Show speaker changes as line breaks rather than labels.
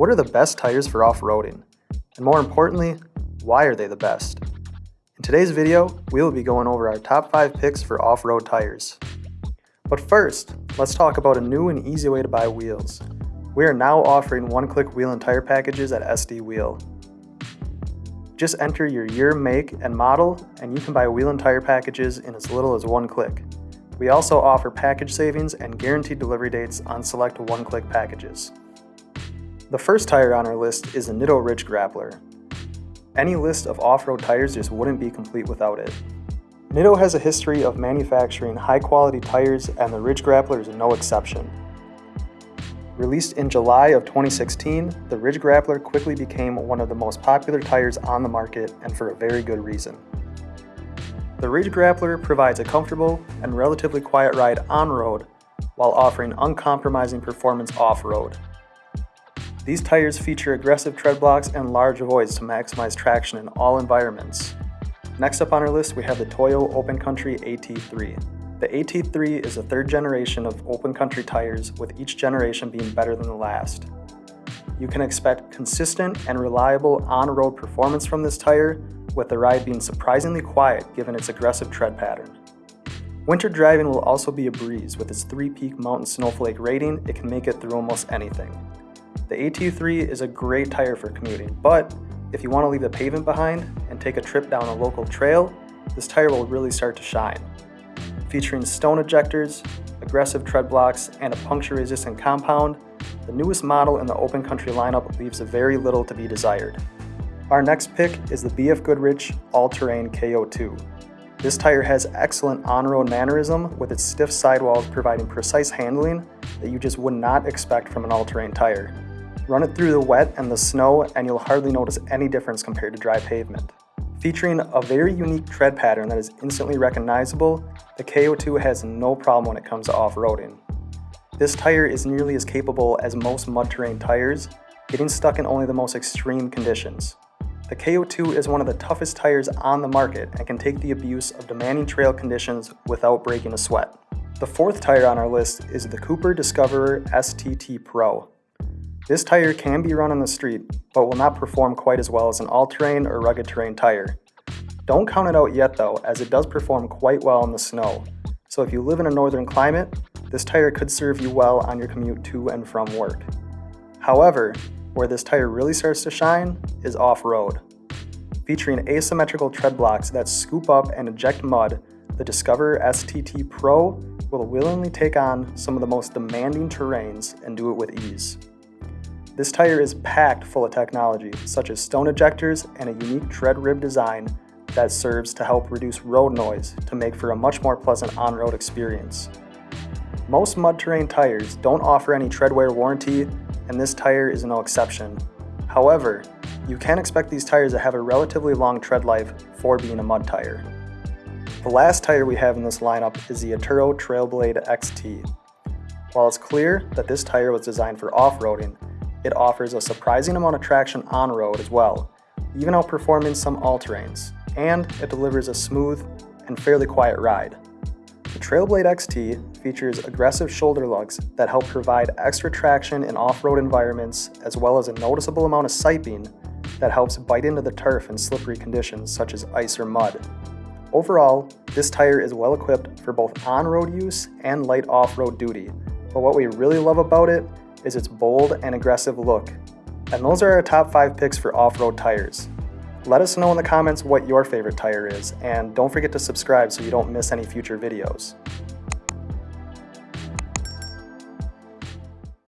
What are the best tires for off-roading? And more importantly, why are they the best? In today's video, we will be going over our top 5 picks for off-road tires. But first, let's talk about a new and easy way to buy wheels. We are now offering one-click wheel and tire packages at SD Wheel. Just enter your year, make, and model, and you can buy wheel and tire packages in as little as one click. We also offer package savings and guaranteed delivery dates on select one-click packages. The first tire on our list is the Nitto Ridge Grappler. Any list of off-road tires just wouldn't be complete without it. Nitto has a history of manufacturing high-quality tires and the Ridge Grappler is no exception. Released in July of 2016, the Ridge Grappler quickly became one of the most popular tires on the market and for a very good reason. The Ridge Grappler provides a comfortable and relatively quiet ride on-road while offering uncompromising performance off-road. These tires feature aggressive tread blocks and large voids to maximize traction in all environments. Next up on our list we have the Toyo Open Country AT3. The AT3 is a third generation of open country tires with each generation being better than the last. You can expect consistent and reliable on-road performance from this tire with the ride being surprisingly quiet given its aggressive tread pattern. Winter driving will also be a breeze with its 3-peak mountain snowflake rating, it can make it through almost anything. The AT3 is a great tire for commuting, but if you want to leave the pavement behind and take a trip down a local trail, this tire will really start to shine. Featuring stone ejectors, aggressive tread blocks, and a puncture-resistant compound, the newest model in the open country lineup leaves very little to be desired. Our next pick is the BF Goodrich All-Terrain KO2. This tire has excellent on-road mannerism with its stiff sidewalls providing precise handling that you just would not expect from an all-terrain tire. Run it through the wet and the snow and you'll hardly notice any difference compared to dry pavement. Featuring a very unique tread pattern that is instantly recognizable, the KO2 has no problem when it comes to off-roading. This tire is nearly as capable as most mud terrain tires, getting stuck in only the most extreme conditions. The KO2 is one of the toughest tires on the market and can take the abuse of demanding trail conditions without breaking a sweat. The fourth tire on our list is the Cooper Discoverer STT Pro. This tire can be run on the street, but will not perform quite as well as an all-terrain or rugged terrain tire. Don't count it out yet though, as it does perform quite well in the snow. So if you live in a northern climate, this tire could serve you well on your commute to and from work. However, where this tire really starts to shine is off-road. Featuring asymmetrical tread blocks that scoop up and eject mud, the Discoverer STT Pro will willingly take on some of the most demanding terrains and do it with ease. This tire is packed full of technology, such as stone ejectors and a unique tread rib design that serves to help reduce road noise to make for a much more pleasant on-road experience. Most mud terrain tires don't offer any tread wear warranty and this tire is no exception. However, you can expect these tires to have a relatively long tread life for being a mud tire. The last tire we have in this lineup is the Atturo Trailblade XT. While it's clear that this tire was designed for off-roading, it offers a surprising amount of traction on-road as well, even outperforming some all-terrains, and it delivers a smooth and fairly quiet ride. The Trailblade XT features aggressive shoulder lugs that help provide extra traction in off-road environments as well as a noticeable amount of siping that helps bite into the turf in slippery conditions such as ice or mud. Overall, this tire is well equipped for both on-road use and light off-road duty, but what we really love about it is its bold and aggressive look. And those are our top 5 picks for off-road tires. Let us know in the comments what your favorite tire is, and don't forget to subscribe so you don't miss any future videos.